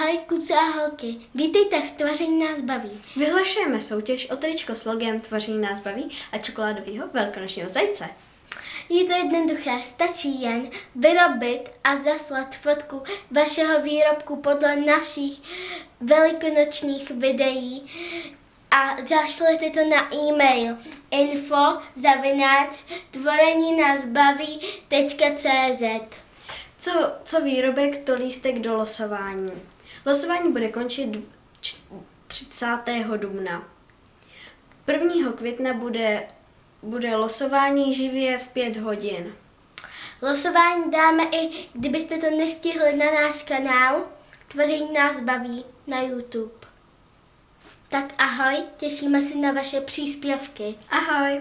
Ahoj, kluci a holky. Vítejte v Tvoření nás baví. Vyhlašujeme soutěž o tričko s logem Tvoření nás baví a čokoládového velkonočního zajce. Je to jednoduché, stačí jen vyrobit a zaslat fotku vašeho výrobku podle našich velikonočních videí a zašlete to na e-mail info zavináč tvoreninásbaví.cz Co, co výrobek, to lístek do losování. Losování bude končit č- 30. dubna. 1. května bude, bude losování živě v 5 hodin. Losování dáme i, kdybyste to nestihli na náš kanál Tvoření nás baví na YouTube. Tak ahoj, těšíme se na vaše příspěvky. Ahoj!